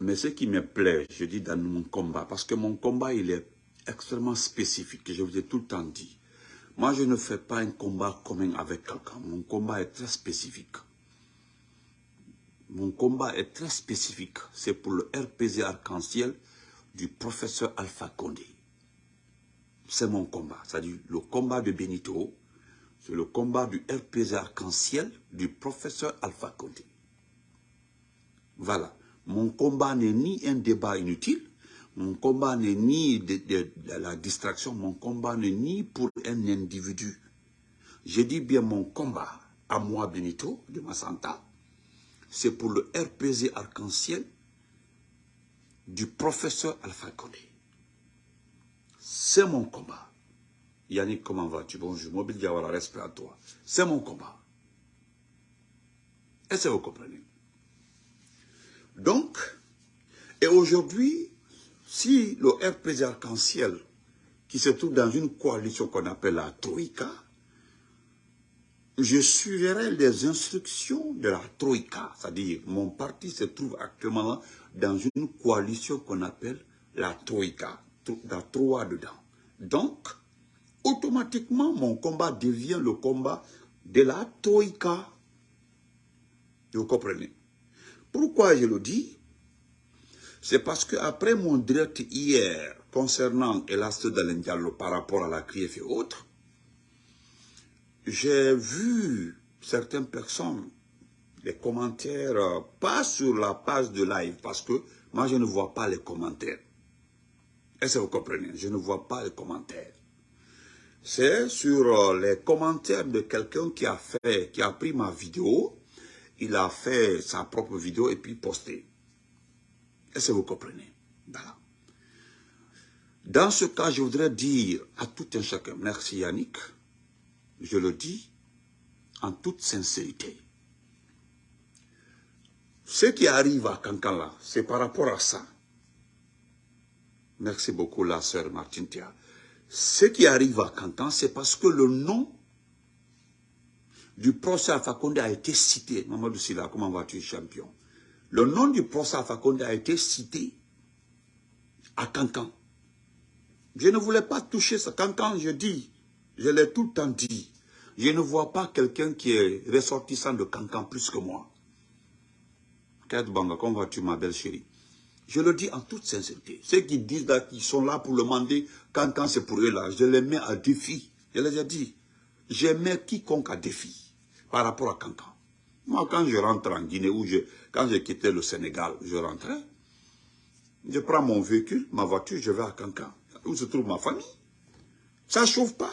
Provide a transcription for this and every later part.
Mais ce qui me plaît, je dis dans mon combat, parce que mon combat, il est extrêmement spécifique, je vous ai tout le temps dit. Moi, je ne fais pas un combat commun avec quelqu'un. Mon combat est très spécifique. Mon combat est très spécifique. C'est pour le RPZ Arc-en-Ciel du professeur Alpha Condé. C'est mon combat. C'est-à-dire le combat de Benito, c'est le combat du RPZ Arc-en-Ciel du professeur Alpha Condé. Voilà. Mon combat n'est ni un débat inutile, mon combat n'est ni de, la distraction, mon combat n'est ni pour un individu. Je dis bien mon combat, à moi Benito, de Massanta, c'est pour le RPZ arc-en-ciel du professeur Alpha Condé. C'est mon combat. Yannick, comment vas-tu? Bonjour, Mobile Diawara, respect à toi. C'est mon combat. Est-ce que vous comprenez? Donc, et aujourd'hui, si le RPZ arc-en-ciel, qui se trouve dans une coalition qu'on appelle la Troïka, je suivrai les instructions de la Troïka, c'est-à-dire mon parti se trouve actuellement dans une coalition qu'on appelle la Troïka, la Troa dedans. Donc, automatiquement, mon combat devient le combat de la Troïka. Vous comprenez? Pourquoi je le dis? C'est parce qu'après mon direct hier concernant Elas Diallo par rapport à la CRIEF et autres, j'ai vu certaines personnes, les commentaires, euh, pas sur la page de live, parce que moi je ne vois pas les commentaires. Est-ce que vous comprenez? Je ne vois pas les commentaires. C'est sur euh, les commentaires de quelqu'un qui a fait, qui a pris ma vidéo, il a fait sa propre vidéo et puis posté. Est-ce que vous comprenez? Voilà. Dans ce cas, je voudrais dire à tout un chacun, merci Yannick, je le dis en toute sincérité. Ce qui arrive à Kankala, c'est par rapport à ça. Merci beaucoup, la sœur Martine Tia. Ce qui arrive à Kankan, c'est parce que le nom du procès Alpha a été cité. Mamadou Silla, comment vas-tu, champion? Le nom du procès Alpha a été cité à Kankan. Je ne voulais pas toucher ça. Kankan, je dis, je l'ai tout le temps dit. Je ne vois pas quelqu'un qui est ressortissant de Cancan plus que moi. Banga, comment vas-tu ma belle chérie? Je le dis en toute sincérité. Ceux qui disent qu'ils sont là pour le demander, Cancan c'est pour eux là, je les mets à défi. Je les ai dit. Je mets quiconque à défi par rapport à Cancan. Moi, quand je rentre en Guinée, ou quand j'ai quitté le Sénégal, je rentrais, je prends mon véhicule, ma voiture, je vais à Cancan, où se trouve ma famille. Ça ne chauffe pas.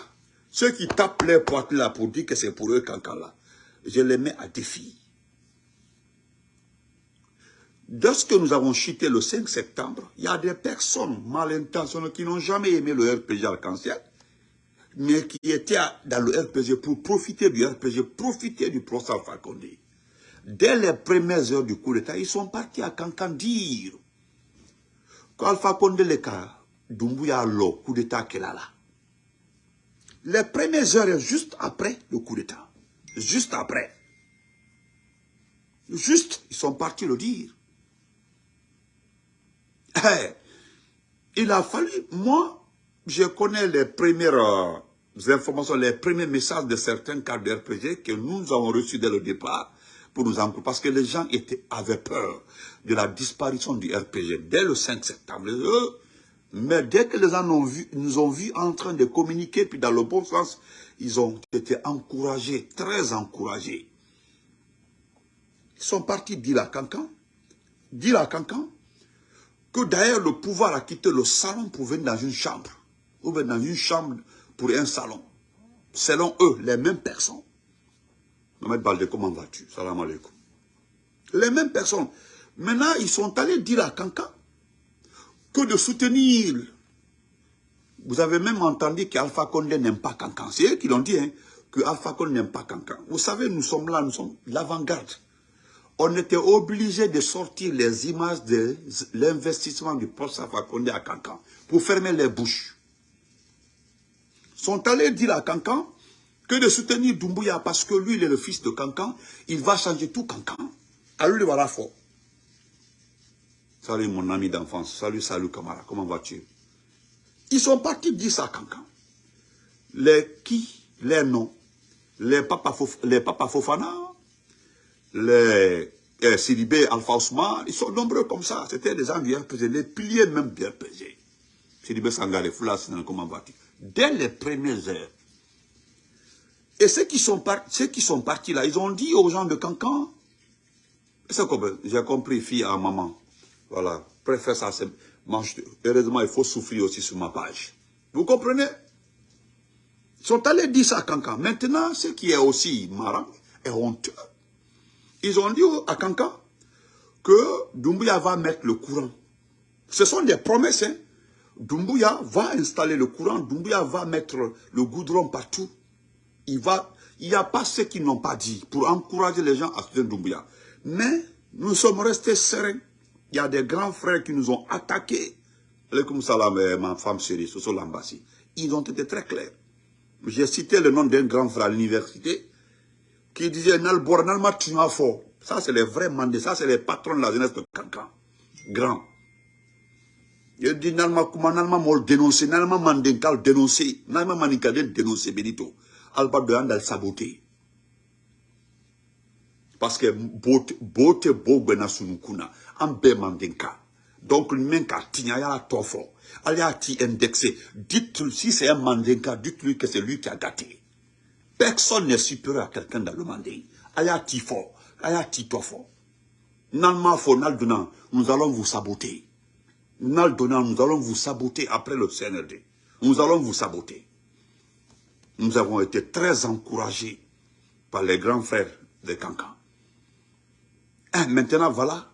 Ceux qui tapent les poites là pour dire que c'est pour eux cancan là, je les mets à défi. Lorsque nous avons chuté le 5 septembre, il y a des personnes mal intentionnées qui n'ont jamais aimé le RPG arc-en-ciel, mais qui étaient dans le RPG pour profiter du RPG, profiter du procès Alpha Dès les premières heures du coup d'État, ils sont partis à Cancan dire qu'Alpha Condé le cas, Dumbuya le coup d'État qu'il a là les premières heures juste après le coup d'État. Juste après. Juste, ils sont partis le dire. Eh, il a fallu, moi, je connais les premières euh, informations, les premiers messages de certains cadres de RPG que nous avons reçus dès le départ pour nous encourager, parce que les gens étaient, avaient peur de la disparition du RPG dès le 5 septembre. Mais dès que les gens nous ont vus en train de communiquer, puis dans le bon sens, ils ont été encouragés, très encouragés. Ils sont partis dire à Cancan, dire à Cancan, que d'ailleurs le pouvoir a quitté le salon pour venir dans une chambre, ou venir dans une chambre pour un salon. Selon eux, les mêmes personnes. Mohamed Balde, comment vas-tu? Salam alaikum. Les mêmes personnes. Maintenant, ils sont allés dire à Cancan que de soutenir. Vous avez même entendu qu'Alpha Condé n'aime pas Cancan. C'est eux qui l'ont dit, hein, que Alpha Condé n'aime pas Cancan. Vous savez, nous sommes là, nous sommes l'avant-garde. On était obligé de sortir les images de l'investissement du poste Alpha Condé à Cancan pour fermer les bouches. Sont allés dire à Cancan que de soutenir Doumbouya parce que lui, il est le fils de Cancan, il va changer tout Cancan. À lui, voilà fort. Salut mon ami d'enfance. Salut, salut Camara. Comment vas-tu? Ils sont partis dire ça à Cancan. Les qui? Les noms Les Papa, Fofana Les eh, Sidibé Alpha ils sont nombreux comme ça. C'était des gens bien pesés, les piliers même bien pesés. Sidibé Sangare, Foulas, comment vas-tu? Dès les premières heures. Et ceux qui, sont ceux qui sont partis là, ils ont dit aux gens de Cancan, j'ai compris, fille à maman. Voilà, préfère ça. Heureusement, il faut souffrir aussi sur ma page. Vous comprenez? Ils sont allés dire ça à Cancan. Maintenant, ce qui est aussi marrant et honteux, ils ont dit à Cancan que Doumbouya va mettre le courant. Ce sont des promesses. Hein? Doumbouya va installer le courant, Doumbouya va mettre le goudron partout. Il va, il n'y a pas ceux qui n'ont pas dit pour encourager les gens à soutenir Doumbouya. Mais nous sommes restés sereins. Il y a des grands frères qui nous ont attaqués. Comme salam, eh, ma femme chérie, Soso Lambassi. Ils ont été très clairs. J'ai cité le nom d'un grand frère à l'université qui disait Nalbor, Nalma fort. Ça, c'est les vrais mandés. Ça, c'est les patrons de la jeunesse de Kankan. Grand. Dit Nalma Kuma, Nalma Mol dénoncer, Nalma Mandenkal dénoncer, Nalma Manikadel dénoncer, Benito. Alba de Andal saboter. Parce que bote bote bogbe sunukuna ambe mandenka. Donc le même ka tignaya tofo. Allez à ti indexé. Dites si c'est un mandenka, dites-lui que c'est lui qui a gâté. Personne n'est supérieur à quelqu'un dans le mandé. Allez à ti fort. Allez à ti tofo. Nalma fo nous allons vous saboter. Naldona, nous allons vous saboter après le CNRD. Nous allons vous saboter. Nous avons été très encouragés par les grands frères de Cancan. Eh, maintenant, voilà,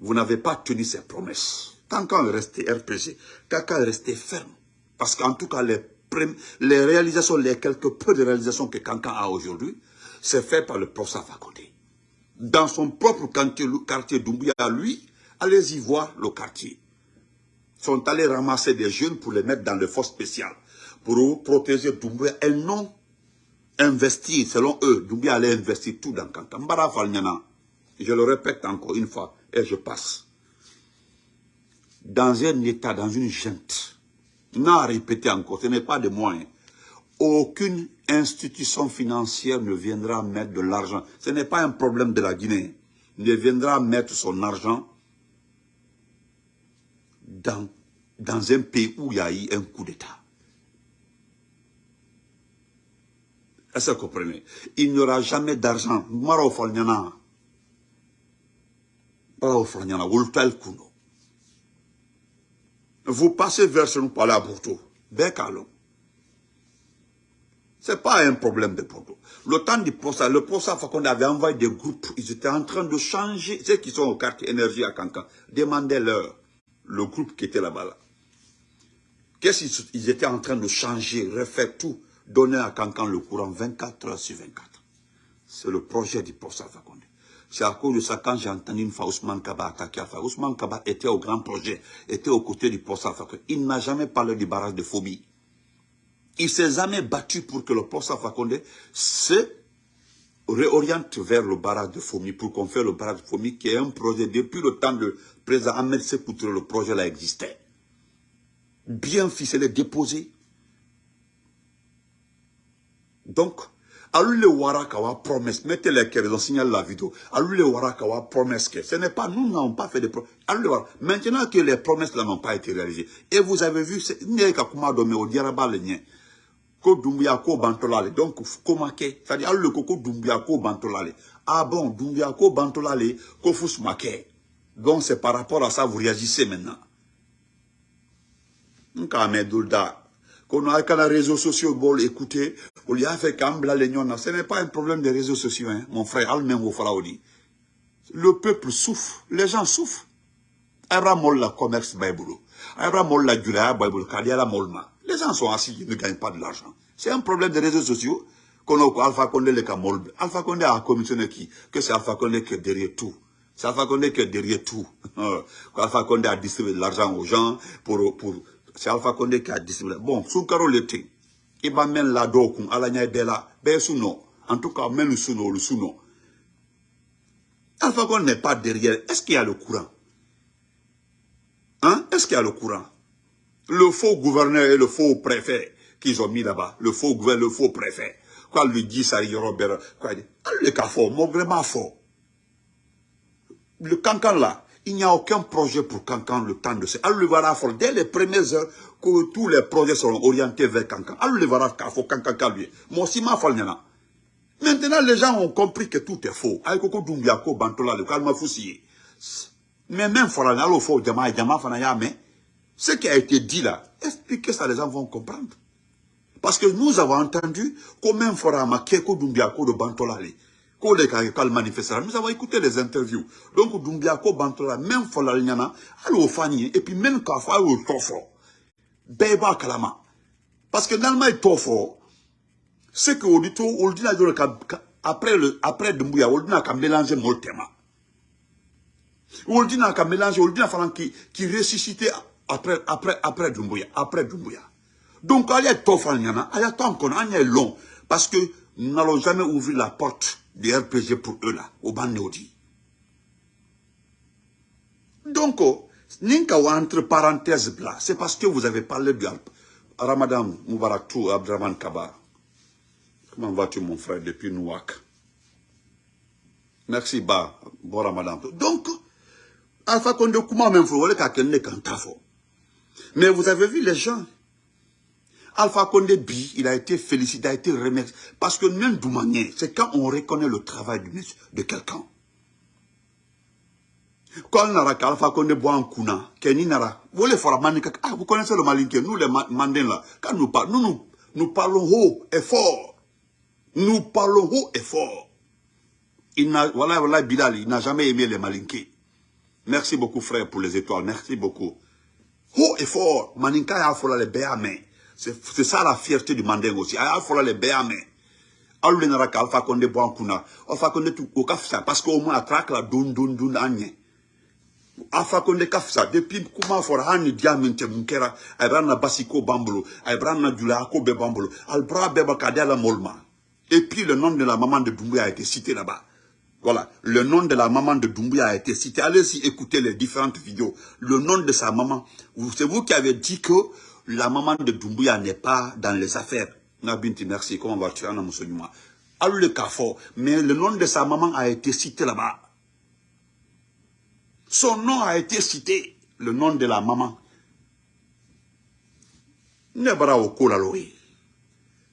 vous n'avez pas tenu ces promesses. Cancan est resté RPG, Cancan est resté ferme. Parce qu'en tout cas, les, réalisations, les quelques peu de réalisations que Cancan a aujourd'hui, c'est fait par le professeur Fakonde. Dans son propre quartier, quartier lui, allez-y voir le quartier. Ils sont allés ramasser des jeunes pour les mettre dans le force spécial, pour protéger Doumbouya et non investir, selon eux, Doumbouya allait investir tout dans Cancan. Je le répète encore une fois, et je passe. Dans un état, dans une junte, n'a répété encore, ce n'est pas de moyens. Aucune institution financière ne viendra mettre de l'argent. Ce n'est pas un problème de la Guinée. Ne viendra mettre son argent dans, un pays où il y a eu un coup d'État. Est-ce que vous comprenez? Il n'y aura jamais d'argent. Vous passez vers ce nous parlez à Porto. Ce n'est pas un problème de Porto. Le temps du procès, le procès qu'on avait envoyé des groupes, ils étaient en train de changer, ceux qui sont au quartier énergie à Cancan, demandez-leur, le groupe qui était là-bas. Là. Qu'est-ce qu'ils étaient en train de changer, refaire tout, donner à Cancan le courant 24 heures sur 24. C'est le projet du procès Fakonde. C'est à cause de ça, quand j'ai entendu une fois Ousmane Kaba attaquer Alpha, Ousmane Kaba était au grand projet, était aux côtés du poste Alpha. Il n'a jamais parlé du barrage de Phobie. Il s'est jamais battu pour que le poste Alpha se réoriente vers le barrage de Fomi, pour qu'on fasse le barrage de Fomi, qui est un projet depuis le temps de président Ahmed Sekoutre, le projet là existait. Bien ficelé, déposé. Donc, lui le wara kawa promesse mettez les cœurs ont signalé la vidéo lui le wara kawa promesse que ce n'est pas nous n'avons pas fait de promesses maintenant que les promesses n'ont pas été réalisées et vous avez vu c'est kuma domé au diaraba le ko dumbuya ko bantolale. Donc komake. C'est-à-dire le koko dumbuya ko bantolale. Ah bon dumbuya ko bantolale ko fusmake donc c'est par rapport à ça vous réagissez maintenant. Nka medulda qu'on a les réseaux sociaux bon écouter on lui a fait ce n'est pas un problème des réseaux sociaux hein, mon frère le peuple souffre les gens souffrent. Ayra la commerce bible ayra la julaya bible kadiala molma les gens sont assis ils ne gagnent pas de l'argent c'est un problème des réseaux sociaux qu'on a Alpha Condé le. Alpha Condé a commissionné qui? Que c'est Alpha Condé qui est derrière tout. C'est Alpha Condé qui est derrière tout. Alpha Condé a distribué de l'argent aux gens pour, pour c'est Alpha Condé qui a distribué. Bon, Soukaro l'été, il va même la dokun, ala nya bela, be suno. En tout cas, même le le suno. Alpha Condé n'est pas derrière. Est-ce qu'il y a le courant? Hein? Est-ce qu'il y a le courant? Le faux gouverneur et le faux préfet qu'ils ont mis là-bas, le faux gouverneur, le faux préfet. Quoi lui dit ça, Robert Quoi il dit Le cas fort, mon vraiment fort. Le cancan là, il n'y a aucun projet pour Cancan le temps de ce. Le voilà fort. Dès les premières heures, que tous les projets seront orientés vers Cancan. Le voilà fort, Cancan lui. Moi aussi, ma Maintenant, les gens ont compris que tout est faux. Aïkoko Dumbiako, Bantola, le calme foussier. Mais même Forana, le faux, Djama, Djama, Fanaya, mais ce qui a été dit là, expliquez ça, les gens vont comprendre? Parce que nous avons entendu comment Forama, Keko Dumbiako de Bantola, nous avons écouté les interviews. Donc, Dumbiako, Bantola, même Fola, Nyana, allo Fani, et puis même Kafa, allo Tofo. Beba Kalama. Parce que le Tofo, c'est que audito, on dit après le, après Dumbuya, on dit qu'à mélanger mon thème. On dit qu'à mélanger, on dit qui, qui ressuscité après, après, après Dumbuya, après Dumbuya. Donc, il y a Tofo, il y a tant qu'on a long. Parce que nous n'allons jamais ouvrir la porte des RPG pour eux là, au Bannéodi. Donc, oh, Ninka entre parenthèses là, c'est parce que vous avez parlé du Ramadan Moubaraktou Abdraman Kaba. Comment vas-tu mon frère depuis Nouak Merci Ba, bon Ramadan. Donc, Alpha Condé comment même faut Mais vous avez vu les gens Alpha Condé Bi, il a été félicité, il a été remercié. Parce que même Doumanier, c'est quand on reconnaît le travail de, quelqu'un. Quand on a Alpha Condé boit un kuna, Kenny Nara, vous ah, vous connaissez le malinké, nous les mandins là, quand nous parlons, nous, nous, parlons haut et fort. Nous parlons haut et fort. Il n'a, voilà, voilà, Bilal, il n'a jamais aimé les malinqués. Merci beaucoup, frère, pour les étoiles. Merci beaucoup. Haut et fort. Maninka a fait les béamés. C'est ça la fierté du Mandingo aussi. Il faut les béamé. Alou nara ka alfa konde bo kuna. Alfa konde tu ko kafsa parce qu'au moins attraque la dun dun dun anye. Alfa konde kafsa depuis kuma for hani diamante munkera abrana basiko bambolo abrana dula ko be bambolo albra beba kadela molma. Et puis le nom de la maman de Doumbouya a été cité là-bas. Voilà, le nom de la maman de Doumbouya a été cité. Allez-y écouter les différentes vidéos. Le nom de sa maman. C'est vous qui avez dit que la maman de Doumbouya n'est pas dans les affaires. Nabinti, merci, comment vas-tu, le mais le nom de sa maman a été cité là-bas. Son nom a été cité, le nom de la maman.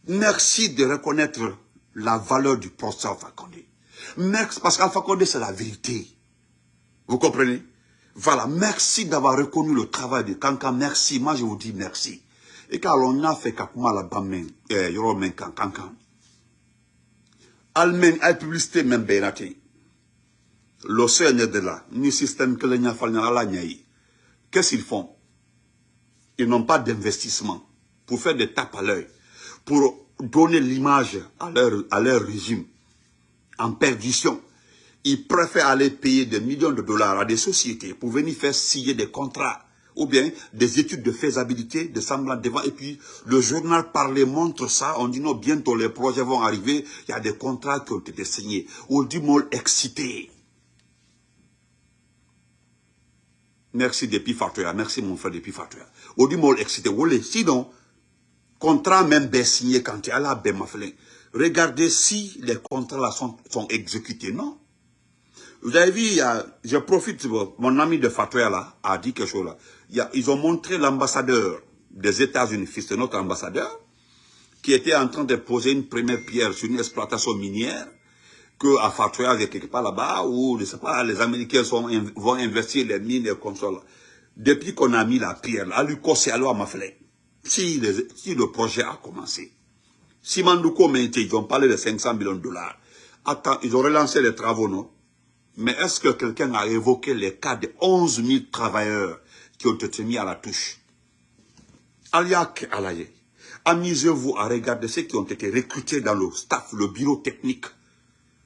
Merci de reconnaître la valeur du Alpha Condé. Merci, parce qu'Alpha Condé, c'est la vérité. Vous comprenez? Voilà, merci d'avoir reconnu le travail de Kanka. Merci, moi je vous dis merci. Et car on a fait kakuma la bamen, eh, yoro men kanka. Almen, ay publicité même benati. L'océan de là, ni système que la Qu'est-ce qu'ils font? Ils n'ont pas d'investissement pour faire des tapes à l'œil, pour donner l'image à leur régime en perdition ils préfèrent aller payer des millions de dollars à des sociétés pour venir faire signer des contrats ou bien des études de faisabilité, de semblant devant. Et puis, le journal parlé montre ça. On dit non, bientôt les projets vont arriver. Il y a des contrats qui ont été signés. On dit mol excité. Merci depuis Fatoya. Merci mon frère depuis Fatoya. On dit mol excité. Sinon, contrat même bien signé quand tu à la Regardez si les contrats là sont, sont exécutés. Non? Vous avez vu, je profite, mon ami de Fatouya là a dit quelque chose là. ils ont montré l'ambassadeur des États-Unis, fils de notre ambassadeur, qui était en train de poser une première pierre sur une exploitation minière, que à Fatouya, quelque part là-bas, où, je sais pas, les Américains vont investir les mines et consoles. Depuis qu'on a mis la pierre, là, lui c'est à m'a si, si le projet a commencé. Si Mandouko ils ont parlé de 500 millions de dollars. Attends, ils ont relancé les travaux, non? Mais est-ce que quelqu'un a évoqué les cas de 11 000 travailleurs qui ont été mis à la touche? Aliak Alaye, amusez-vous à regarder ceux qui ont été recrutés dans le staff, le bureau technique.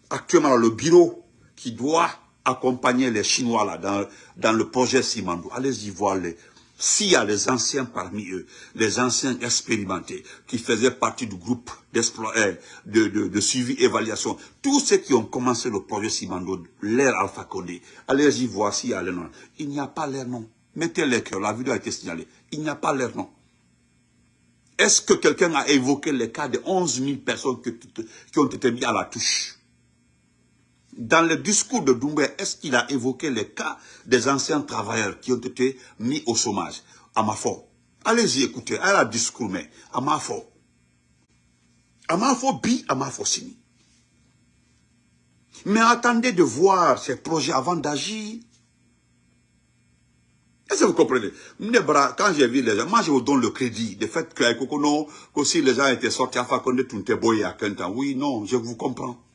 Actuellement, le bureau qui doit accompagner les Chinois dans, dans le projet Simandou. Allez-y voir les, s'il y a les anciens parmi eux, les anciens expérimentés, qui faisaient partie du groupe euh, de, de, de, suivi, évaluation, tous ceux qui ont commencé le projet Simando, l'air Alpha Condé, allez-y voir s'il y les noms. Il n'y a pas leur nom. Mettez les cœurs, la vidéo a été signalée. Il n'y a pas leur nom. Est-ce que quelqu'un a évoqué les cas de 11 000 personnes qui, ont été mis à la touche? Dans le discours de Doumbé, est-ce qu'il a évoqué les cas des anciens travailleurs qui ont été mis au chômage? À ma foi. Allez-y écoutez, elle a discours, mais à ma foi. À ma foi, bi, à ma foi, sini. Mais attendez de voir ces projets avant d'agir. Est-ce que vous comprenez? Quand j'ai vu les gens, moi je vous donne le crédit du fait que, que si les gens étaient sortis, qu'on ait tout boy à temps. Oui, non, je vous comprends.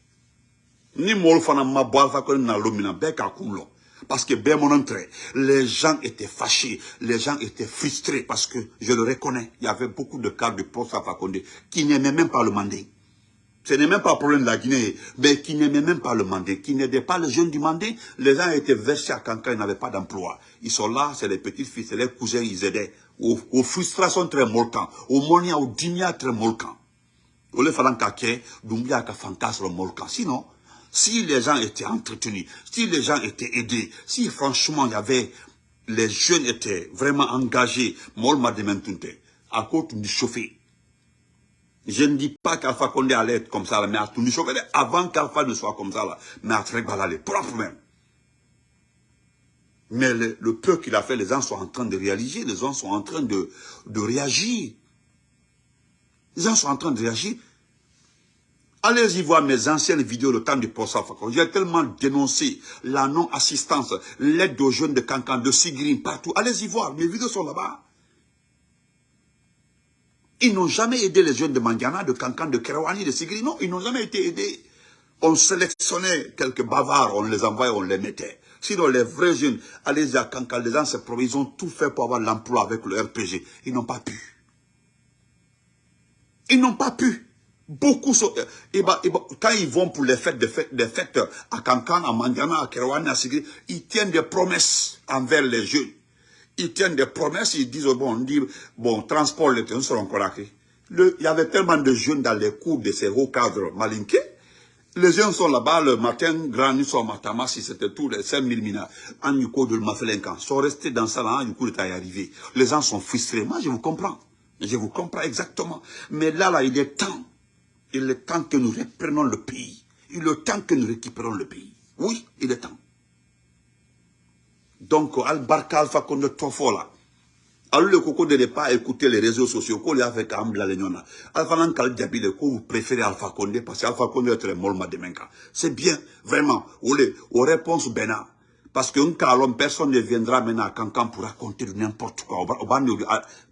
Ni fana ma boire fa qu'on na lomina beka kulo. Parce que ben mon entrée, les gens étaient fâchés, les gens étaient frustrés parce que je le reconnais. Il y avait beaucoup de cas de poste à Fakonde qui n'aimaient même pas le mandé. Ce n'est même pas le problème de la Guinée, mais qui n'aimait même pas le mandé, qui n'aidait pas les jeunes du mandé. Les gens étaient versés à Kankan, ils n'avaient pas d'emploi. Ils sont là, c'est les petits-fils, c'est les cousins, ils aidaient. Aux, frustrations très molkan, aux monia, aux dimia très molkan. Au lieu de kake, dumbia ka fankas le molkan. Sinon, si les gens étaient entretenus, si les gens étaient aidés, si franchement il y avait, les jeunes étaient vraiment engagés, à cause du chauffé. Je ne dis pas qu'Alpha Condé allait être comme ça, mais à tout avant qu'Alpha ne soit comme ça, là, mais à très les propres même. Mais le, peu qu'il a fait, les gens sont en train de réaliser, les gens sont en train de réagir. Les gens sont en train de réagir. Allez-y voir mes anciennes vidéos, le temps du post J'ai tellement dénoncé la non-assistance, l'aide aux jeunes de Cancan, de Sigrin, partout. Allez-y voir, mes vidéos sont là-bas. Ils n'ont jamais aidé les jeunes de Mandiana, de Cancan, de Kerawani, de Sigri. Non, ils n'ont jamais été aidés. On sélectionnait quelques bavards, on les envoyait, on les mettait. Sinon, les vrais jeunes, allez-y à Cancan, les gens ils ont tout fait pour avoir l'emploi avec le RPG. Ils n'ont pas pu. Ils n'ont pas pu. Beaucoup sont... Bah, quand ils vont pour les fêtes, des fêtes, fêtes à Cancan, à Mandiana, à Kerawani, à Sigri, ils tiennent des promesses envers les jeunes ils tiennent des promesses, ils disent, bon, on dit, bon, transport, les trains seront colaqués. Il y avait tellement de jeunes dans les cours de ces hauts cadres malinqués. Les jeunes sont là-bas le matin, grand nuit sont matama, si c'était tout les 5000 mina, en yuko de Mafelenkan, sont restés dans ça là, en yuko de arrivé. Les gens sont frustrés. Moi, je vous comprends. Je vous comprends exactement. Mais là, là, il est temps. Il est temps que nous reprenons le pays. Il est temps que nous récupérons le pays. Oui, il est temps. Donc, Al-Barka Alpha Konde Tofola. Alors, le coco ne pas écouter les réseaux sociaux, qu'on les a fait quand la léniona. Alpha Nankal vous préférez Alpha Konde, parce qu'Alpha Konde est très molma de. C'est bien, vraiment. Ou les, aux réponses bena. Parce qu'un calom, personne ne viendra maintenant à Cancan pour raconter n'importe quoi.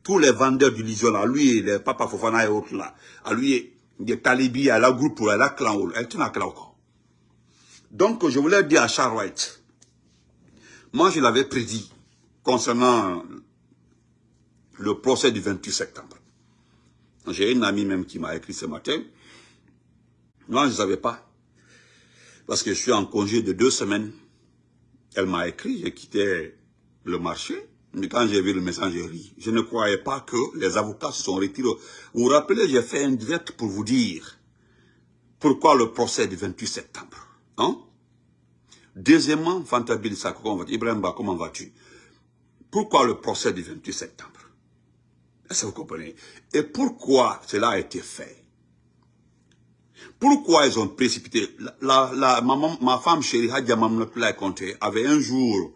Tous les vendeurs d'illusions, à lui, les Papa Fofana et autres là, à lui, des talibis, à la groupe, à la clan, elle tient à. Donc, je voulais dire à Charles White, moi, je l'avais prédit concernant le procès du 28 septembre. J'ai une amie même qui m'a écrit ce matin. Moi, je ne savais pas. Parce que je suis en congé de deux semaines. Elle m'a écrit, j'ai quitté le marché. Mais quand j'ai vu le message, j'ai ri. Je ne croyais pas que les avocats se sont retirés. Vous vous rappelez, j'ai fait un direct pour vous dire pourquoi le procès du 28 septembre. Hein? Deuxièmement, Fantabil comment Ibrahim comment vas-tu? Pourquoi le procès du 28 septembre? Est-ce que vous comprenez? Et pourquoi cela a été fait? Pourquoi ils ont précipité? La, la, ma, femme chérie, Hadja Mamnatullah Conté, avait un jour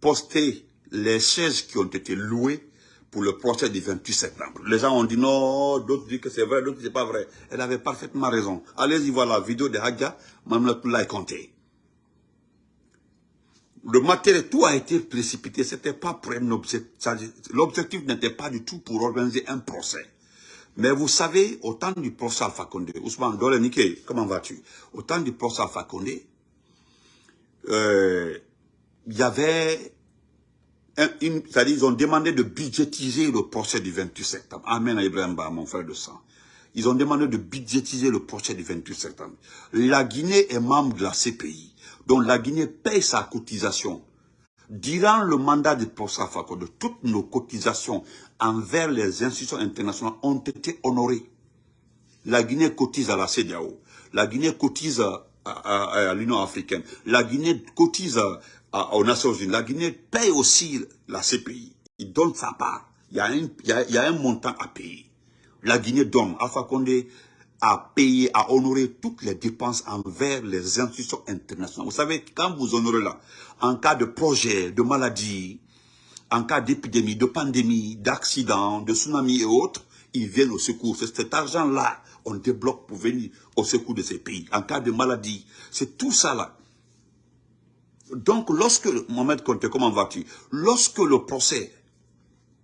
posté les chaises qui ont été louées pour le procès du 28 septembre. Les gens ont dit non, d'autres disent que c'est vrai, d'autres disent que pas vrai. Elle avait parfaitement raison. Allez-y voir la vidéo de Hadja Mamnatullah Conté le matériel, tout a été précipité. C'était pas pour un objectif. L'objectif n'était pas du tout pour organiser un procès. Mais vous savez, au temps du procès Alpha Condé, Ousmane Dolenike, comment vas-tu? Au temps du procès Alpha Condé, euh, il y avait, c'est-à-dire ils ont demandé de budgétiser le procès du 28 septembre. Amen à Ibrahim mon frère de sang. Ils ont demandé de budgétiser le procès du 28 septembre. La Guinée est membre de la CPI dont la Guinée paye sa cotisation. Durant le mandat de de toutes nos cotisations envers les institutions internationales ont été honorées. La Guinée cotise à la CEDEAO, la Guinée cotise à, l'Union africaine, la Guinée cotise aux Nations Unies, la Guinée paye aussi la CPI. Il donne sa part. Il y a un, montant à payer. La Guinée donne. Alpha Condé a payé, a honoré toutes les dépenses envers les institutions internationales. Vous savez, quand vous honorez là, en cas de projet, de maladie, en cas d'épidémie, de pandémie, d'accident, de tsunami et autres, ils viennent au secours. C'est cet argent-là, on débloque pour venir au secours de ces pays. En cas de maladie, c'est tout ça là. Donc, lorsque, Mohamed Conte, comment vas-tu? Lorsque le procès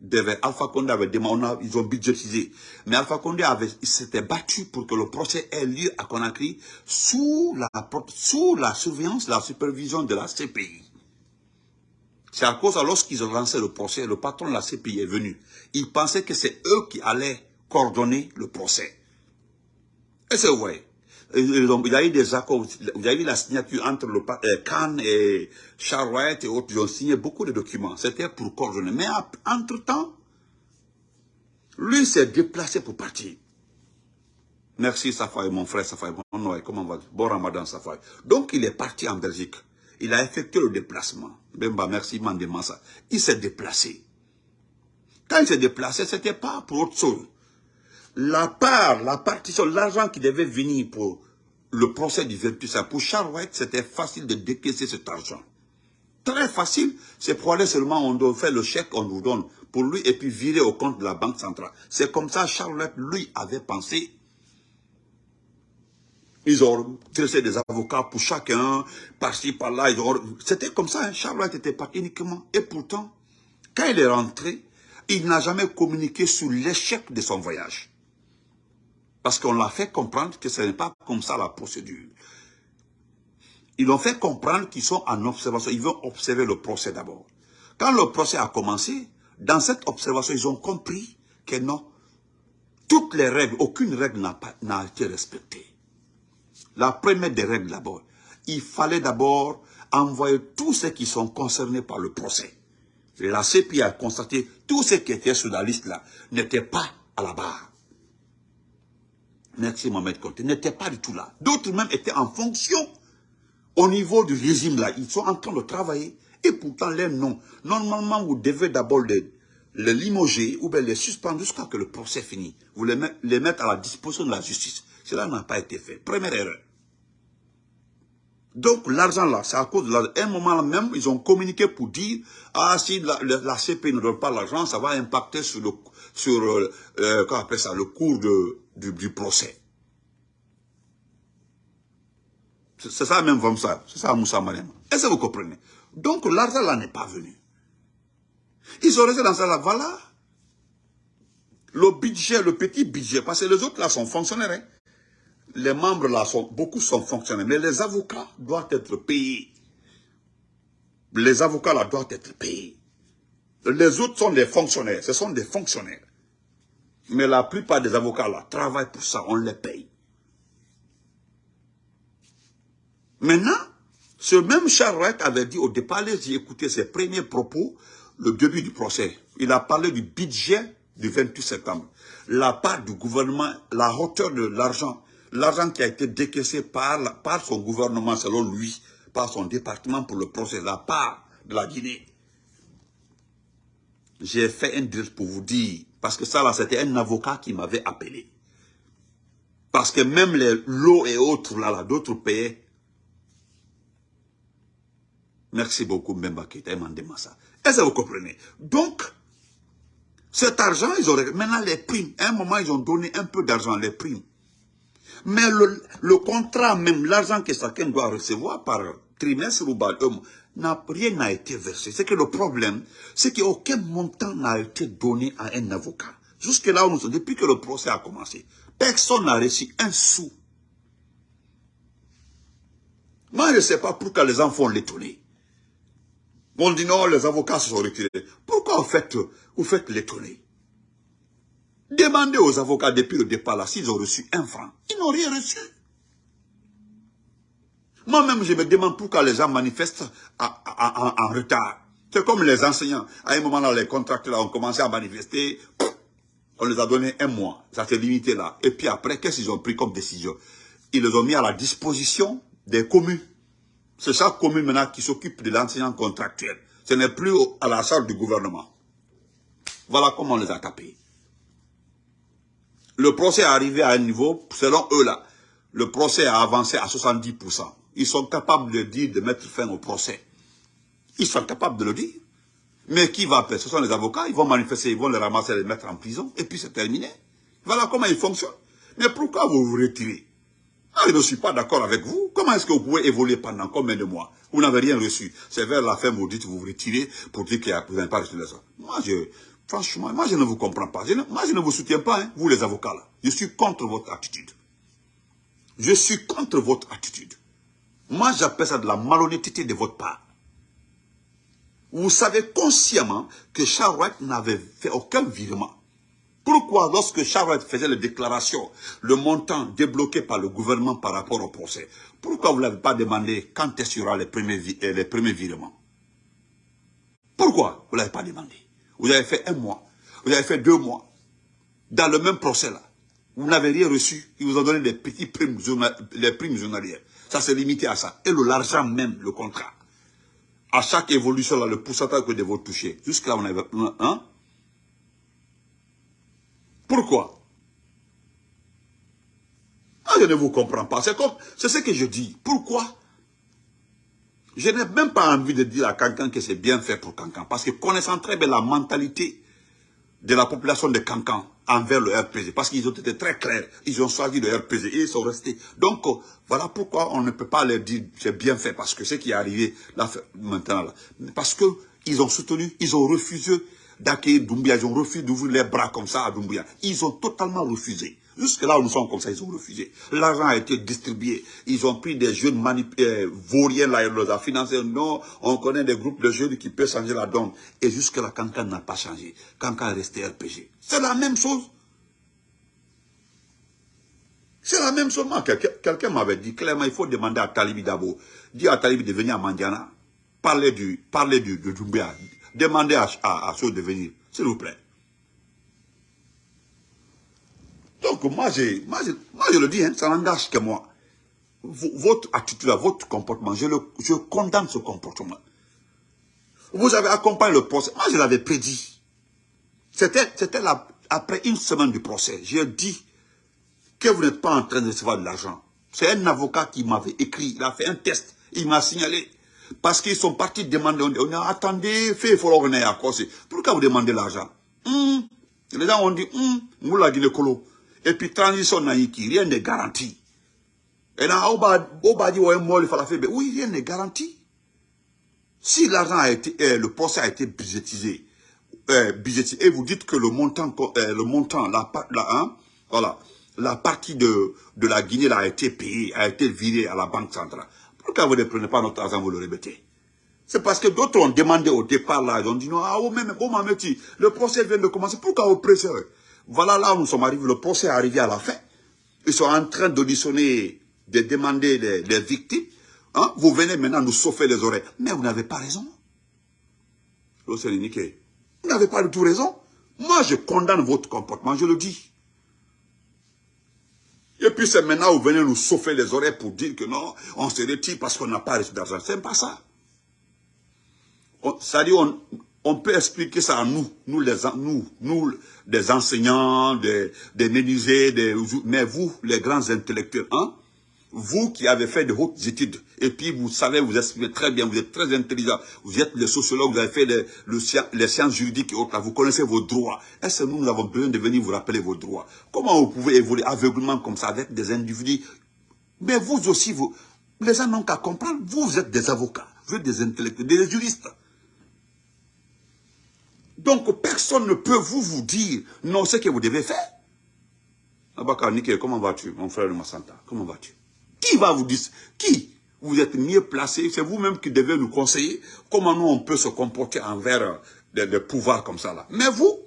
devait, Alpha Condé avait demandé, ils ont budgétisé, mais Alpha Condé avait, s'était battu pour que le procès ait lieu à Conakry sous la, sous la surveillance, la supervision de la CPI. C'est à cause, lorsqu'ils ont lancé le procès, le patron de la CPI est venu. Il pensait que c'est eux qui allaient coordonner le procès. Et c'est vrai? Il y a eu des accords, il y a eu la signature entre le euh, Khan et Charlotte et autres, ils ont signé beaucoup de documents. C'était pour coordonner. Mais entre-temps, lui s'est déplacé pour partir. Merci Safai, mon frère Safai. Bon Noël, comment va Bon Ramadan Safai. Donc il est parti en Belgique. Il a effectué le déplacement. Bemba, merci Mandemasa. Il s'est déplacé. Quand il s'est déplacé, ce n'était pas pour autre chose. La part, la partition, l'argent qui devait venir pour le procès du Virtus, pour Charles White, c'était facile de décaisser cet argent. Très facile, c'est pour aller seulement, on doit faire le chèque, on nous donne pour lui et puis virer au compte de la Banque centrale. C'est comme ça Charles lui, avait pensé ils ont tressé des avocats pour chacun, par-ci, par-là. C'était comme ça, hein. Charlotte était pas uniquement. Et pourtant, quand il est rentré, il n'a jamais communiqué sur l'échec de son voyage. Parce qu'on l'a fait comprendre que ce n'est pas comme ça la procédure. Ils l'ont fait comprendre qu'ils sont en observation. Ils vont observer le procès d'abord. Quand le procès a commencé, dans cette observation, ils ont compris que non, toutes les règles, aucune règle n'a été respectée. La première des règles d'abord, il fallait d'abord envoyer tous ceux qui sont concernés par le procès. La CPI a constaté tous ceux qui étaient sur la liste là n'étaient pas à la barre. Merci Mohamed Conte, n'étaient pas du tout là. D'autres même étaient en fonction au niveau du régime là. Ils sont en train de travailler et pourtant les noms. Normalement, vous devez d'abord les, limoger ou bien les suspendre jusqu'à ce que le procès finisse. Vous les, les mettre à la disposition de la justice. Cela n'a pas été fait. Première erreur. Donc l'argent là, c'est à cause de l'argent. un moment même, ils ont communiqué pour dire, ah si la, la, CP ne donne pas l'argent, ça va impacter sur le, sur, euh, euh ça, le cours de, du, procès. C'est ça même ça. C'est ça Moussa Mariam. Est-ce que vous comprenez? Donc l'argent là n'est pas venu. Ils sont restés dans ça là, voilà. Le budget, le petit budget, parce que les autres là sont fonctionnaires. Hein les membres là, sont, beaucoup sont fonctionnaires, mais les avocats doivent être payés. Les avocats là doivent être payés. Les autres sont des fonctionnaires, ce sont des fonctionnaires. Mais la plupart des avocats là travaillent pour ça, on les paye. Maintenant, ce même Charles avait dit au départ, j'ai écouté ses premiers propos, le début du procès. Il a parlé du budget du 28 septembre. La part du gouvernement, la hauteur de l'argent l'argent qui a été décaissé par, par son gouvernement, selon lui, par son département pour le procès, la part de la Guinée. J'ai fait un deal pour vous dire, parce que ça là, c'était un avocat qui m'avait appelé. Parce que même les lots et autres, là, là d'autres pays, merci beaucoup Mbemba Keita, ça. Est-ce que vous comprenez? Donc, cet argent, ils auraient, maintenant les primes, à un moment, ils ont donné un peu d'argent, les primes. Mais le, contrat, même l'argent que chacun doit recevoir par trimestre ou par rien n'a été versé. C'est que le problème, c'est qu'aucun montant n'a été donné à un avocat. Jusque là où nous sommes, depuis que le procès a commencé, personne n'a reçu un sou. Moi, je ne sais pas pourquoi les enfants l'étonner. On dit non, les avocats se sont retirés. Pourquoi vous faites, vous faites l'étonner? Demandez aux avocats depuis le départ là s'ils ont reçu un franc. Ils n'ont rien reçu. Moi-même, je me demande pourquoi les gens manifestent en, retard. C'est comme les enseignants. À un moment là, les contracteurs ont commencé à manifester. On les a donné un mois. Ça s'est limité là. Et puis après, qu'est-ce qu'ils ont pris comme décision? Ils les ont mis à la disposition des communes. C'est chaque commune maintenant qui s'occupe de l'enseignant contractuel. Ce n'est plus à la charge du gouvernement. Voilà comment on les a tapés. Le procès est arrivé à un niveau, selon eux là, le procès a avancé à 70%. Ils sont capables de dire, de mettre fin au procès. Ils sont capables de le dire. Mais qui va faire Ce sont les avocats, ils vont manifester, ils vont les ramasser, les mettre en prison, et puis c'est terminé. Voilà comment ils fonctionnent. Mais pourquoi vous vous retirez? Ah, Je ne suis pas d'accord avec vous. Comment est-ce que vous pouvez évoluer pendant combien de mois? Vous n'avez rien reçu. C'est vers la fin, vous dites, vous vous retirez pour dire que vous n'avez pas reçu autres. Moi, je, franchement, moi, je ne vous comprends pas. moi, je ne vous soutiens pas, hein, vous les avocats là. Je suis contre votre attitude. Je suis contre votre attitude. Moi, j'appelle ça de la malhonnêteté de votre part. Vous savez consciemment que Charles n'avait fait aucun virement. Pourquoi, lorsque Charles faisait les déclarations, le montant débloqué par le gouvernement par rapport au procès, pourquoi vous ne l'avez pas demandé quand est-ce qu'il y aura les premiers, euh, les premiers virements? Pourquoi vous ne l'avez pas demandé? Vous avez fait un mois, vous avez fait deux mois, dans le même procès là. Vous n'avez rien reçu, ils vous ont donné des petits primes, les primes journalières. Ça s'est limité à ça. Et l'argent même, le contrat à chaque évolution, là, le pourcentage que vous toucher. Jusqu'à là, on avait... Hein? Pourquoi? Ah, Je ne vous comprends pas. C'est. C'est ce que je dis. Pourquoi? Je n'ai même pas envie de dire à quelqu'un que c'est bien fait pour Cancan. Parce que connaissant très bien la mentalité de la population de Cancan envers le RPG. Parce qu'ils ont été très clairs. Ils ont choisi le RPG et ils sont restés. Donc, euh, voilà pourquoi on ne peut pas leur dire c'est bien fait. Parce que ce qui est arrivé là, maintenant, parce qu'ils ont soutenu, ils ont refusé d'accueillir Doumbia. Ils ont refusé d'ouvrir les bras comme ça à Doumbia. Ils ont totalement refusé. Jusque là où nous sommes comme ça, ils ont refusé. L'argent a été distribué. Ils ont pris des jeunes euh, vauriens là, ils les ont financés. Non, on connaît des groupes de jeunes qui peuvent changer la donne. Et jusque là, Kankan n'a pas changé. Kankan est resté RPG. C'est la même chose. C'est la même chose. Quelqu'un m'avait dit clairement, il faut demander à Talibi d'abord. Dire à Talibi de venir à Mandiana. Parler du, parler du, de. Demandez à, à, de venir. S'il vous plaît. Donc moi, je, moi, je, le dis, hein, ça n'engage que moi. votre attitude, votre comportement, je, le, je condamne ce comportement. Vous avez accompagné le procès. Moi, je l'avais prédit. C'était après une semaine du procès. J'ai dit que vous n'êtes pas en train de recevoir de l'argent. C'est un avocat qui m'avait écrit, il a fait un test, il m'a signalé. Parce qu'ils sont partis demander, on a attendez, fait, il faut à. Pourquoi vous demandez l'argent? Hum. Les gens ont dit, hum, vous l'a dit le colo. Et puis transition naïki, rien n'est garanti. Et là, dit, oui, rien n'est garanti. Si l'argent a été, euh, le procès a été budgétisé, euh, budgétisé, et vous dites que le montant, euh, le montant, la, la, hein, voilà, la partie de, de la Guinée a été payée, a été virée à la Banque centrale. Pourquoi vous ne prenez pas notre argent, vous le répétez? C'est parce que d'autres ont demandé au départ, là, ils ont dit non, ah, oh, même, oh, le procès vient de commencer, pourquoi vous pressez voilà là où nous sommes arrivés, le procès est arrivé à la fin. Ils sont en train d'auditionner, de demander les, victimes. Hein? Vous venez maintenant nous sauver les oreilles. Mais vous n'avez pas raison. Vous n'avez pas du tout raison. Moi, je condamne votre comportement, je le dis. Et puis c'est maintenant vous venez nous sauver les oreilles pour dire que non, on se retire parce qu'on n'a pas reçu d'argent. C'est pas ça. Ça dit, on, on peut expliquer ça à nous, nous les, nous, nous, des enseignants, des, des mais vous, les grands intellectuels, hein, vous qui avez fait de hautes études, et puis vous savez, vous exprimez très bien, vous êtes très intelligent, vous êtes les sociologues, vous avez fait les, les sciences juridiques et autres, vous connaissez vos droits. Est-ce que nous, nous avons besoin de venir vous rappeler vos droits? Comment vous pouvez évoluer aveuglement comme ça avec des individus? Mais vous aussi, vous, les gens n'ont qu'à comprendre, vous, vous êtes des avocats, vous êtes des intellectuels, des juristes. Donc, personne ne peut vous dire, non, ce que vous devez faire. Abaka Nike, comment vas-tu, mon frère Massanta? Comment vas-tu? Qui va vous dire Qui? Vous êtes mieux placé, c'est vous-même qui devez nous conseiller comment nous, on peut se comporter envers des, des pouvoirs comme ça. là. Mais vous?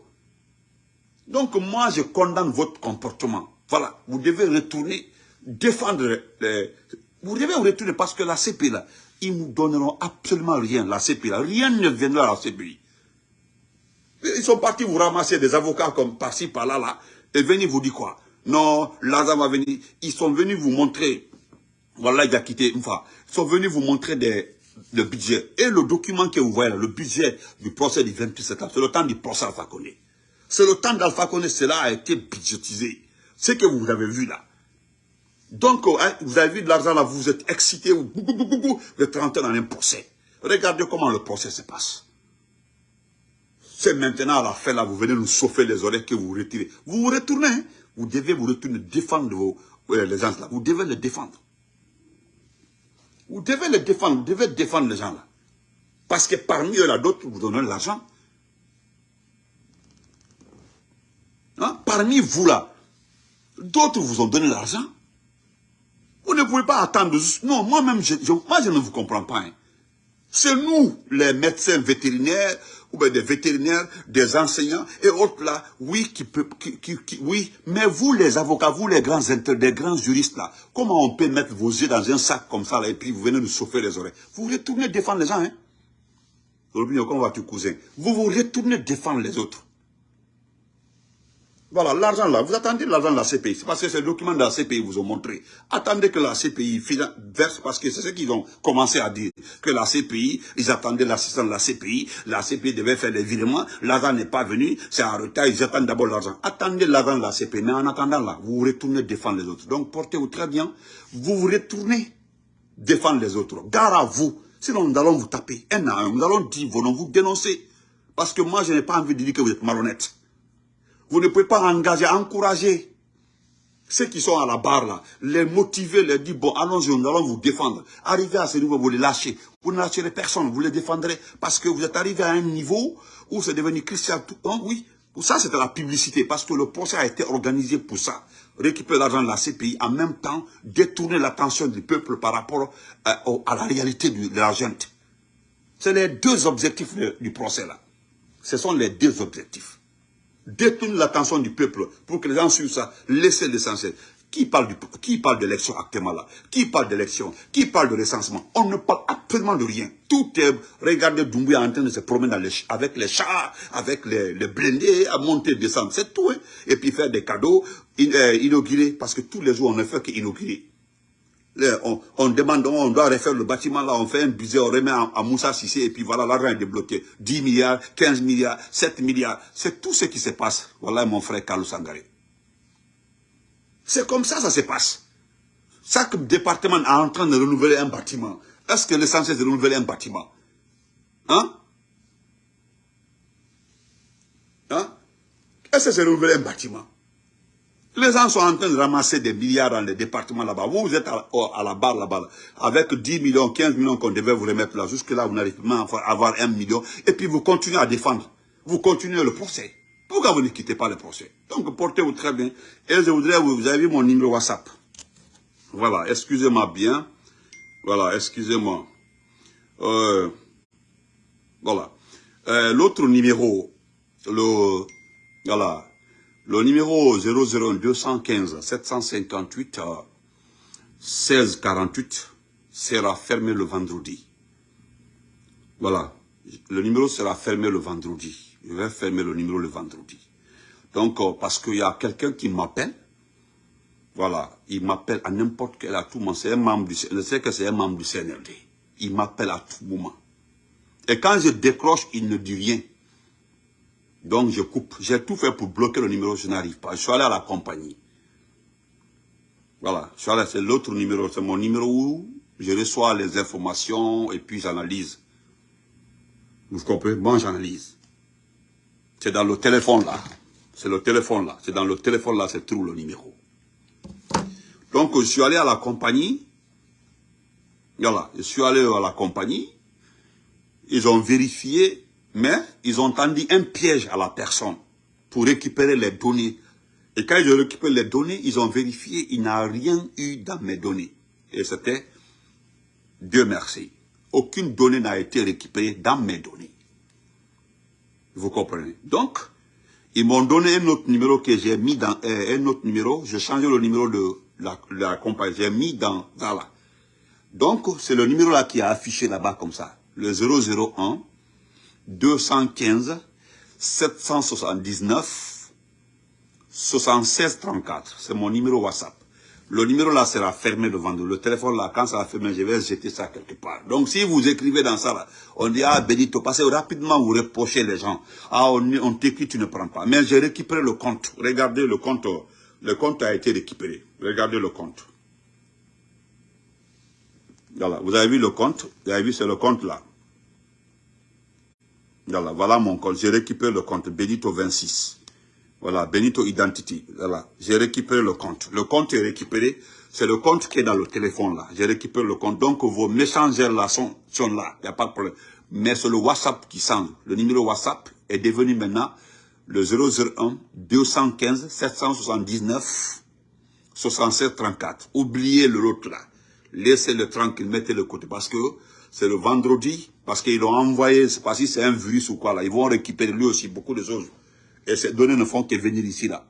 Donc, moi, je condamne votre comportement. Voilà, vous devez retourner, défendre les... Vous devez retourner parce que la CPI, là, ils nous donneront absolument rien, la CPI, là. Rien ne viendra à la CPI. Ils sont partis vous ramasser des avocats comme par-ci, par-là, là, et venir vous dire quoi? Non, Lazare va venir. Ils sont venus vous montrer Voilà, il a quitté une fois. Ils sont venus vous montrer des, le budget. Et le document que vous voyez là, le budget du procès du 28 septembre, c'est le temps du procès Alpha Condé. C'est le temps d'Alpha Condé, cela a été budgétisé. Ce que vous avez vu là. Donc, hein, vous avez vu de l'argent là, vous êtes excité, vous, vous êtes rentré dans un procès. Regardez comment le procès se passe. C'est maintenant à la fin là, vous venez nous chauffer les oreilles que vous retirez. Vous vous retournez, hein. vous devez vous retourner, défendre vos, les gens là. Vous devez les défendre. Vous devez les défendre, vous devez défendre les gens là. Parce que parmi eux là, d'autres vous donnent l'argent. Hein? Parmi vous là, d'autres vous ont donné l'argent. Vous ne pouvez pas attendre. Non, moi-même, moi je ne vous comprends pas. Hein. C'est nous, les médecins vétérinaires, ou bien des vétérinaires, des enseignants et autres là, oui, qui peut, qui, oui, mais vous les avocats, vous les grands des grands juristes là, comment on peut mettre vos yeux dans un sac comme ça là, et puis vous venez nous chauffer les oreilles? Vous retournez défendre les gens, hein? Vous vous retournez défendre les autres. Voilà, l'argent là, vous attendez l'argent de la CPI. C'est parce que ces documents de la CPI vous ont montré. Attendez que la CPI verse, parce que c'est ce qu'ils ont commencé à dire. Que la CPI, ils attendaient l'assistance de la CPI, la CPI devait faire des virements, l'argent n'est pas venu, c'est en retard, ils attendent d'abord l'argent. Attendez l'argent de la CPI, mais en attendant là, vous vous retournez défendre les autres. Donc portez-vous très bien, vous vous retournez défendre les autres. Gare à vous, sinon nous allons vous taper un à un, nous allons dire vos noms, vous dénoncer. Parce que moi, je n'ai pas envie de dire que vous êtes malhonnête. Vous ne pouvez pas engager, encourager ceux qui sont à la barre là, les motiver, les dire, bon, allons-y, nous allons vous défendre. Arrivez à ce niveau, vous les lâchez. Vous ne lâcherez personne, vous les défendrez. Parce que vous êtes arrivé à un niveau où c'est devenu Christian tout oui. Ça, c'était la publicité, parce que le procès a été organisé pour ça. Récupérer l'argent de la CPI, en même temps, détourner l'attention du peuple par rapport à, euh, à la réalité de l'argent. C'est les deux objectifs du procès là. Ce sont les deux objectifs détourne l'attention du peuple pour que les gens suivent ça, laissez l'essentiel. Qui parle du, qui parle d'élection actuellement là? Qui parle d'élection? Qui parle de recensement? On ne parle absolument de rien. Tout est, regardez Doumbouya en train de se promener avec les chars, avec les, blindés, à monter, descendre, c'est tout. Hein. Et puis faire des cadeaux, euh, inaugurer, parce que tous les jours on ne fait qu'inaugurer on, demande, on doit refaire le bâtiment là, on fait un budget, on remet à, Moussa Sissé et puis voilà, l'argent est débloqué. 10 milliards, 15 milliards, 7 milliards. C'est tout ce qui se passe. Voilà mon frère Carlos Sangare. C'est comme ça, ça se passe. Chaque département est en train de renouveler un bâtiment. Est-ce que l'essentiel c'est de renouveler un bâtiment? Hein? Hein? Est-ce que c'est renouveler un bâtiment? Les gens sont en train de ramasser des milliards dans les départements là-bas. Vous, vous êtes à, la barre là-bas, avec 10 millions, 15 millions qu'on devait vous remettre là. Jusque-là, vous n'arrivez pas à avoir 1 million. Et puis, vous continuez à défendre. Vous continuez le procès. Pourquoi vous ne quittez pas le procès? Donc, portez-vous très bien. Et je voudrais, vous, vous avez vu mon numéro WhatsApp. Voilà, excusez-moi bien. Voilà, excusez-moi. Euh, voilà. Euh, l'autre numéro, le, voilà, le numéro 001 215 758 1648 sera fermé le vendredi. Voilà. Le numéro sera fermé le vendredi. Je vais fermer le numéro le vendredi. Donc, euh, parce qu'il y a quelqu'un qui m'appelle. Voilà. Il m'appelle à n'importe quel à tout moment. C'est un membre du Je sais que c'est un membre du CNRD. Il m'appelle à tout moment. Et quand je décroche, il ne dit rien. Donc je coupe. J'ai tout fait pour bloquer le numéro, je n'arrive pas. Je suis allé à la compagnie. Voilà, je suis allé, c'est l'autre numéro, c'est mon numéro où je reçois les informations et puis j'analyse. Vous comprenez? Moi, j'analyse. C'est dans le téléphone là. C'est le téléphone là. C'est dans le téléphone là, c'est tout le numéro. Donc, je suis allé à la compagnie. Voilà, je suis allé à la compagnie. Ils ont vérifié mais ils ont tendu un piège à la personne pour récupérer les données. Et quand ils ont récupéré les données, ils ont vérifié, il n'a rien eu dans mes données. Et c'était, Dieu merci, aucune donnée n'a été récupérée dans mes données. Vous comprenez? Donc, ils m'ont donné un autre numéro que j'ai mis dans, euh, un autre numéro, j'ai changé le numéro de la, la compagnie, j'ai mis dans, voilà. Donc, c'est le numéro là qui est affiché là-bas comme ça, le 001 215 779 76 34. C'est mon numéro WhatsApp. le numéro là sera fermé le vendredi. Le téléphone là, quand ça va fermer, je vais jeter ça quelque part. Donc si vous écrivez dans ça là, on dit, ah Benito, passez rapidement, vous reprochez les gens. Ah, on, on t'écrit, tu ne prends pas. Mais j'ai récupéré le compte. Regardez le compte. Le compte a été récupéré. Regardez le compte. Voilà, vous avez vu le compte? Vous avez vu, c'est le compte là. Voilà, mon compte. J'ai récupéré le compte Benito 26. Voilà, Benito Identity. Voilà, j'ai récupéré le compte. Le compte est récupéré. C'est le compte qui est dans le téléphone là. J'ai récupéré le compte. Donc vos messengers là sont, là. Il n'y a pas de problème. Mais c'est le WhatsApp qui sent. Le numéro WhatsApp est devenu maintenant le 001 215 779 67 34. Oubliez l'autre là. Laissez-le tranquille, mettez-le côté. Parce que c'est le vendredi, parce qu'ils l'ont envoyé, c'est pas si c'est un virus ou quoi là. Ils vont récupérer lui aussi beaucoup de choses. Et ces données ne font que venir ici là.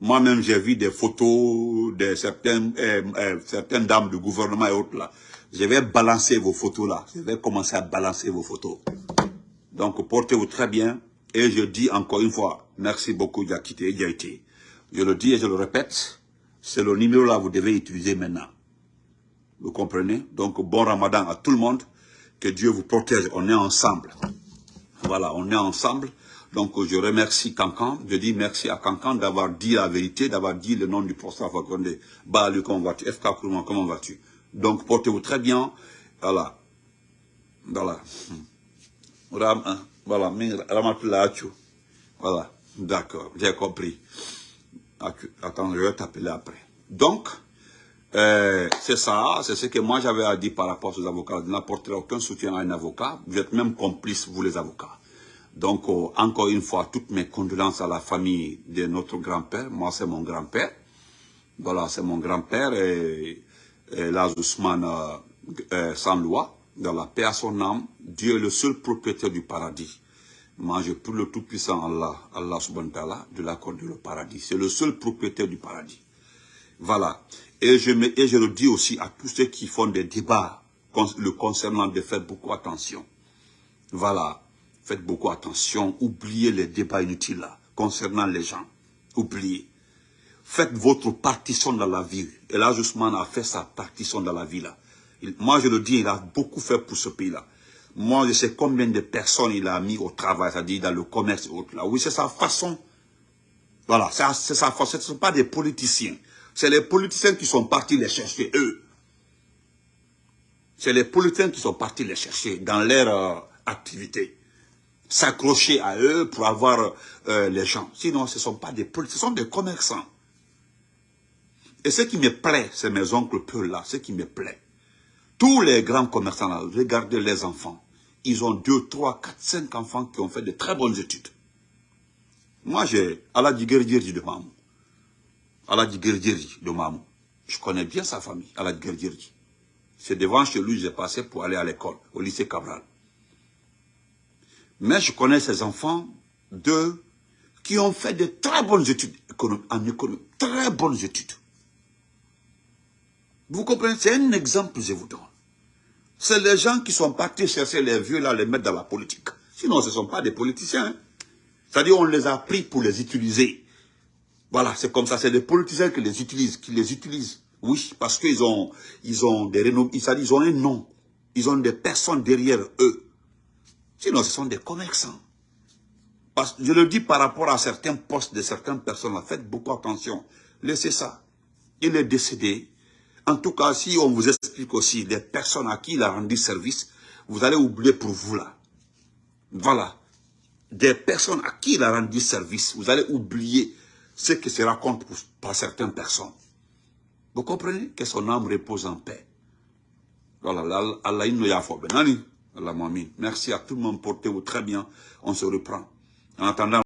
Moi-même, j'ai vu des photos de certaines, euh, euh, certaines dames du gouvernement et autres là. Je vais balancer vos photos là. Je vais commencer à balancer vos photos. Donc, portez-vous très bien. Et je dis encore une fois, merci beaucoup Diakité Diaité. Je le dis et je le répète, c'est le numéro là que vous devez utiliser maintenant. Vous comprenez? Donc, bon ramadan à tout le monde. Que Dieu vous protège. On est ensemble. Voilà, on est ensemble. Donc, je remercie Cancan. Je dis merci à Cancan d'avoir dit la vérité, d'avoir dit le nom du professeur Fakonde. Bah, lui, comment vas-tu? FK comment vas-tu? Donc, portez-vous très bien. Voilà. Voilà. Hein, voilà. Voilà. D'accord. J'ai compris. Attends, je vais t'appeler après. Donc, euh, c'est ça, c'est ce que moi j'avais à dire par rapport aux avocats. Vous n'apporterez aucun soutien à un avocat. Vous êtes même complices, vous les avocats. Donc, euh, encore une fois, toutes mes condoléances à la famille de notre grand-père. Moi, c'est mon grand-père. Voilà, c'est mon grand-père et, et là, Ousmane euh, euh, sans loi. Dans la paix à son âme, Dieu est le seul propriétaire du paradis. Moi, je prie le Tout-Puissant Allah, Allah subhanahu wa ta'ala, de l'accorder le paradis. C'est le seul propriétaire du paradis. Voilà. Et je, me, et je le dis aussi à tous ceux qui font des débats le concernant de faire beaucoup attention. Voilà. Faites beaucoup attention. Oubliez les débats inutiles là, concernant les gens. Oubliez. Faites votre partition dans la vie. Et là, Ousmane a fait sa partition dans la vie là. moi, je le dis, il a beaucoup fait pour ce pays-là. Moi, je sais combien de personnes il a mis au travail, c'est-à-dire dans le commerce et autres là. Oui, c'est sa façon. Voilà, c'est sa façon. Ce ne sont pas des politiciens. C'est les politiciens qui sont partis les chercher, eux. C'est les politiciens qui sont partis les chercher dans leur euh, activité. S'accrocher à eux pour avoir euh, les gens. Sinon, ce ne sont pas des politiciens, ce sont des commerçants. Et ce qui me plaît, c'est mes oncles peu là, ce qui me plaît. Tous les grands commerçants là, regardez les enfants. Ils ont deux, trois, quatre, cinq enfants qui ont fait de très bonnes études. Moi, j'ai Aladji Gerdirji de Mamou. Aladji Gerdirji de Mamou. Je connais bien sa famille, Aladji Gerdirji. C'est devant chez lui que j'ai passé pour aller à l'école, au lycée Cabral. Mais je connais ces enfants, deux, qui ont fait de très bonnes études en économie. Très bonnes études. Vous comprenez? C'est un exemple que je vous donne. C'est les gens qui sont partis chercher les vieux là, les mettre dans la politique. Sinon, ce ne sont pas des politiciens. Hein. C'est-à-dire, on les a pris pour les utiliser. Voilà, c'est comme ça. C'est des politiciens qui les utilisent, qui les utilisent. Oui, parce qu'ils ont, ils ont des renoms, ils ont un nom. Ils ont des personnes derrière eux. Sinon, ce sont des commerçants. Parce, je le dis par rapport à certains postes de certaines personnes. Faites beaucoup attention. Laissez ça. Il est décédé. En tout cas, si on vous explique aussi les personnes à qui il a rendu service, vous allez oublier pour vous là. Voilà. Des personnes à qui il a rendu service, vous allez oublier ce qui se raconte par certaines personnes. Vous comprenez que son âme repose en paix. Merci à tout le monde, portez-vous très bien. On se reprend. En attendant,